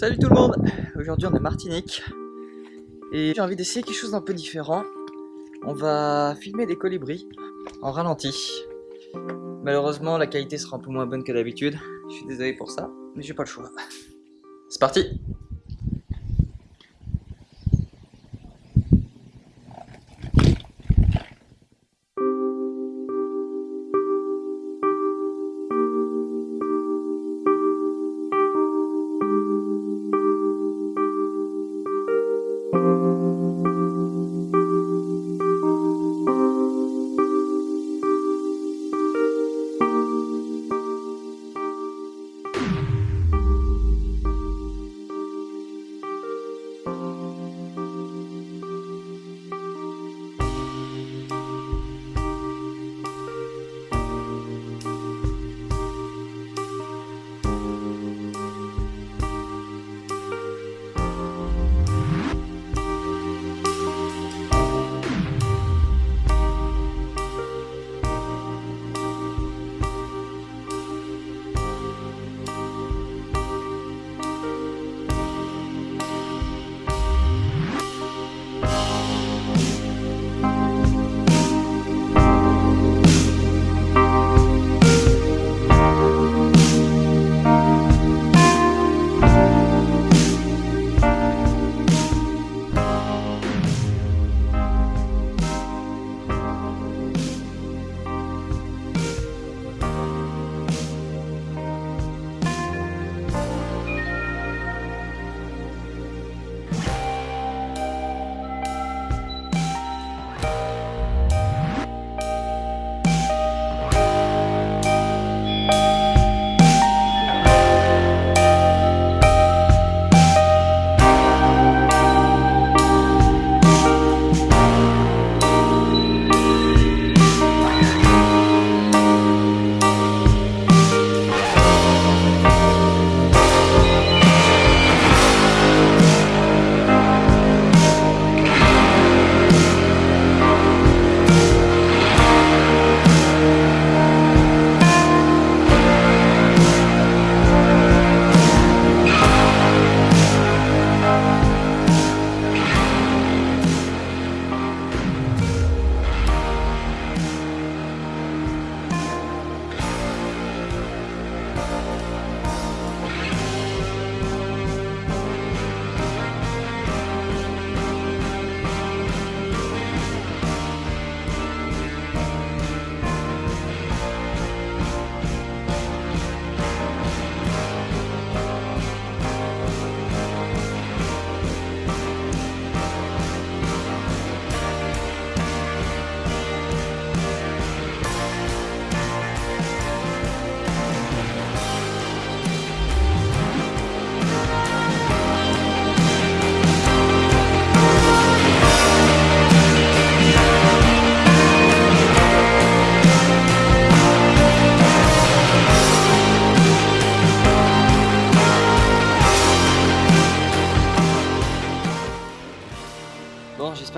Salut tout le monde Aujourd'hui on est Martinique et j'ai envie d'essayer quelque chose d'un peu différent. On va filmer des colibris en ralenti. Malheureusement la qualité sera un peu moins bonne que d'habitude. Je suis désolé pour ça, mais j'ai pas le choix. C'est parti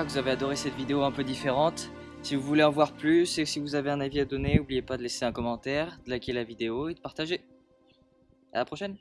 que vous avez adoré cette vidéo un peu différente. Si vous voulez en voir plus et si vous avez un avis à donner, n'oubliez pas de laisser un commentaire, de liker la vidéo et de partager. À la prochaine